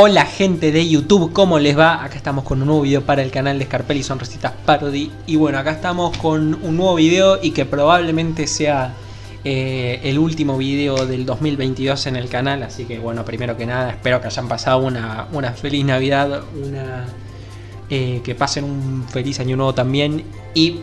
Hola gente de YouTube, ¿cómo les va? Acá estamos con un nuevo video para el canal de Scarpelli Sonrisitas Parody Y bueno, acá estamos con un nuevo video y que probablemente sea eh, el último video del 2022 en el canal. Así que bueno, primero que nada, espero que hayan pasado una, una feliz Navidad, una, eh, que pasen un feliz año nuevo también. Y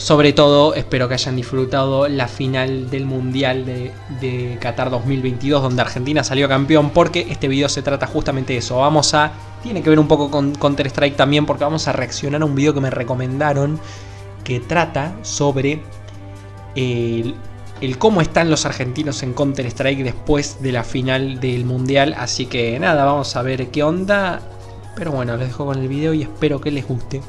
sobre todo, espero que hayan disfrutado la final del Mundial de, Qatar 2022, donde Argentina salió campeón, porque este video se trata justamente de eso. Vamos a... Tiene que ver un poco con Counter-Strike también, porque vamos a reaccionar a un video que me recomendaron, que trata sobre el, el cómo están los argentinos en Counter-Strike después de la final del Mundial. Así que nada, vamos a ver qué onda. Pero bueno, les dejo con el video y espero que les guste.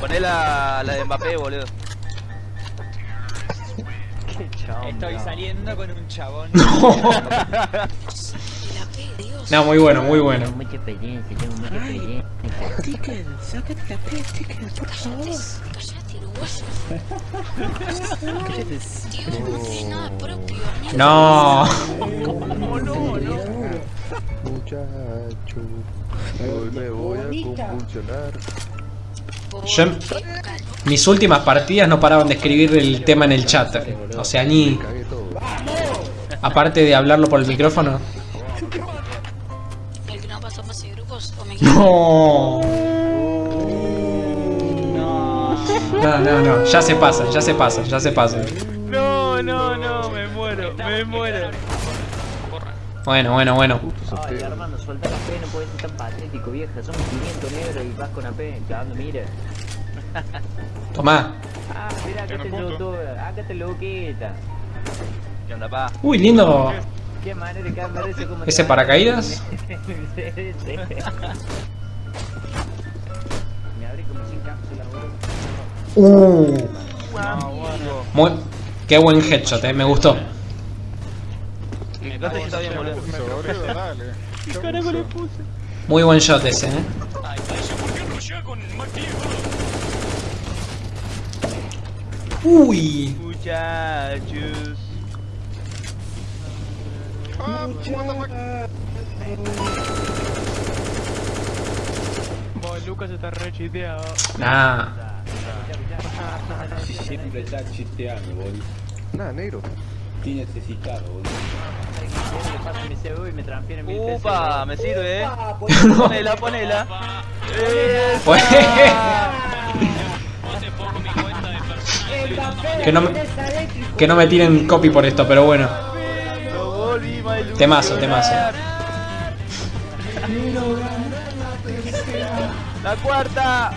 Poné la, la de Mbappé, boludo. Qué chabón. Estoy saliendo con un chabón. No, muy bueno, muy bueno. Tengo mucha experiencia, tengo mucha experiencia. Ticker, sácate la P, Ticker, por favor. No. Muchacho, hoy me voy a convulsionar. Yo en mis últimas partidas no paraban de escribir el tema en el chat. O sea, ni... Aparte de hablarlo por el micrófono. El que no pasó fase de grupos o me No. No, no, no. Ya se pasa, ya se pasa, ya se pasa. No, no, no, me muero, me muero. Bueno, bueno, bueno. Ay, Armando, suelta la P, no puedes ser tan patético, vieja. Somos 500 negros y vas con la P, cagando, mira. Tomá. Ah, mira, acá te youtuber, acá te loquita. ¿Qué onda, pa? Uy, lindo. Qué manera de cambiar eso como... ¿Ese paracaídas? Me abrí como sin cápsula, boludo. Uh. Muy... Qué buen headshot, eh. Me gustó. Está bien, boludo. Muy buen shot ese, eh. Uy. Muchachos. Lucas está re chiteado. Nah. Siempre está chisteando, boludo. Nada, negro. Estoy necesitado, boludo. Me transfieren mil pesos. Upa, me sirve, eh. Ponela, ponela. Fue- que no me, que no me tiren copy por esto, pero bueno. Lo volví, my Temazo, temazo. La cuarta.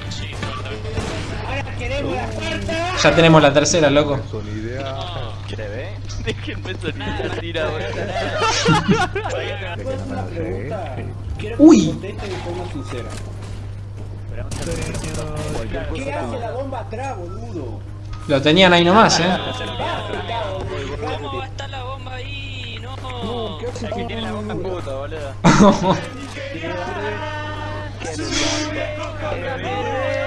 Ya tenemos la tercera, loco. Déjenme tira, boludo. Uy. Contesta de forma sincera. ¿Qué hace la bomba atrás, boludo? Lo tenían ahí nomás, eh. ¿Cómo va a estar la bomba ahí? No. Aquí tiene la boca puta, boludo.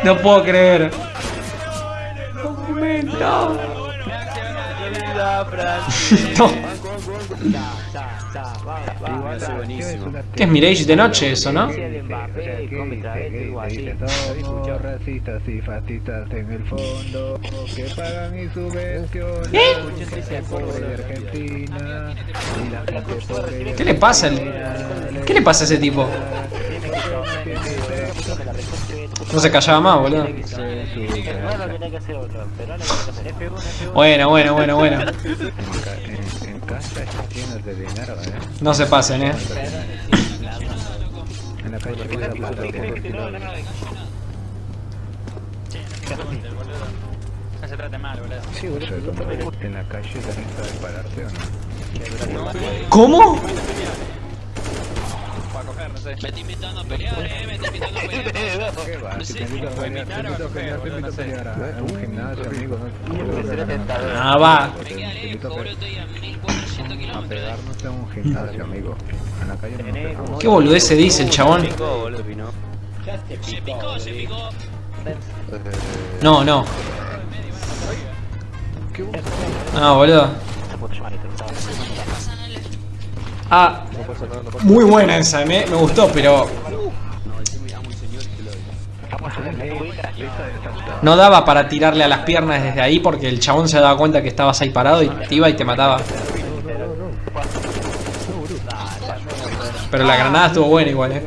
No puedo creer. Francis. No. ¿Qué es Mirage de noche eso, no? ¿Eh? ¿Qué le pasa? ¿Qué le pasa a ese tipo? No se callaba más, boludo. No es lo que tiene que hacer otro, pero no es lo que tiene que hacer. F1, F1. Bueno, bueno, bueno, bueno. en, en casa están llenos de dinero ¿eh? No se pasen, eh. en la calle No se trate mal, boludo. sí boludo en la calle también sabe pararse o no ¿Cómo? No sé. Me estoy invitando a pelear, eh. Me estoy invitando a pelear. ¿Qué va? Si te invito a pelear, te invito a pelear, te invito a pelear a un gimnasio, amigo, ¿no? Ah, va. Me queda Te invito lejos, a. Estoy a 1400 a kilómetros. pegarnos en un gimnasio, amigo. En la calle no. ¿Qué boludez se dice el chabón? Picó, boludo. Se picó, se picó. No, no. ¿Qué vos? Ah, boludo. Ah, muy buena esa, me, me gustó, pero no daba para tirarle a las piernas desde ahí porque el chabón se daba cuenta que estabas ahí parado y te iba y te mataba. Pero la granada estuvo buena igual, eh.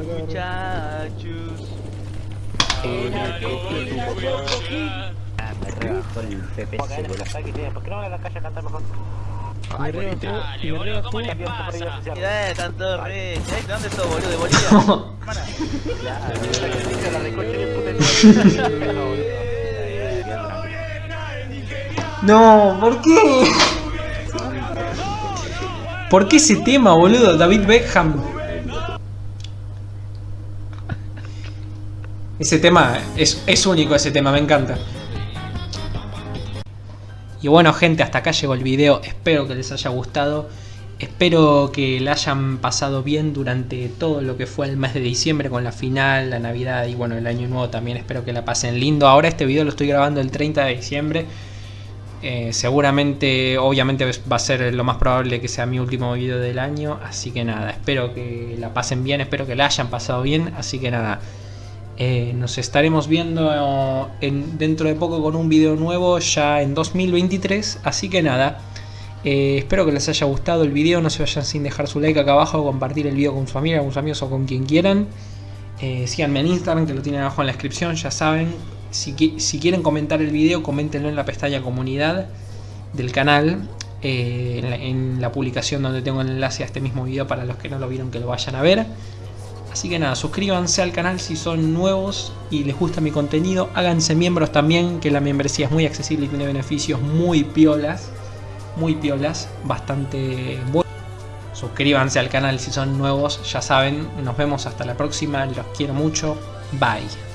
No, ¿por qué? ¿Por qué ese tema, boludo? David Beckham. Ese tema es, es único, ese tema, me encanta. Y bueno gente, hasta acá llegó el video, espero que les haya gustado. Espero que la hayan pasado bien durante todo lo que fue el mes de diciembre con la final, la navidad y bueno el año nuevo también espero que la pasen lindo. Ahora este video lo estoy grabando el 30 de diciembre. Eh, seguramente, obviamente va a ser lo más probable que sea mi último video del año. Así que nada, espero que la pasen bien, espero que la hayan pasado bien. Así que nada, eh, nos estaremos viendo en, dentro de poco con un video nuevo ya en 2023. Así que nada, eh, espero que les haya gustado el video. No se vayan sin dejar su like acá abajo, compartir el video con su familia, con sus amigos o con quien quieran. Eh, síganme en Instagram que lo tienen abajo en la descripción, ya saben. Si, qui- si quieren comentar el video, coméntenlo en la pestaña comunidad del canal. eh, en la publicación donde tengo el enlace a este mismo video para los que no lo vieron que lo vayan a ver. Así que nada, suscríbanse al canal si son nuevos y les gusta mi contenido. Háganse miembros también, que la membresía es muy accesible y tiene beneficios muy piolas. Muy piolas, bastante buenos. Suscríbanse al canal si son nuevos, ya saben. Nos vemos hasta la próxima, los quiero mucho. Bye.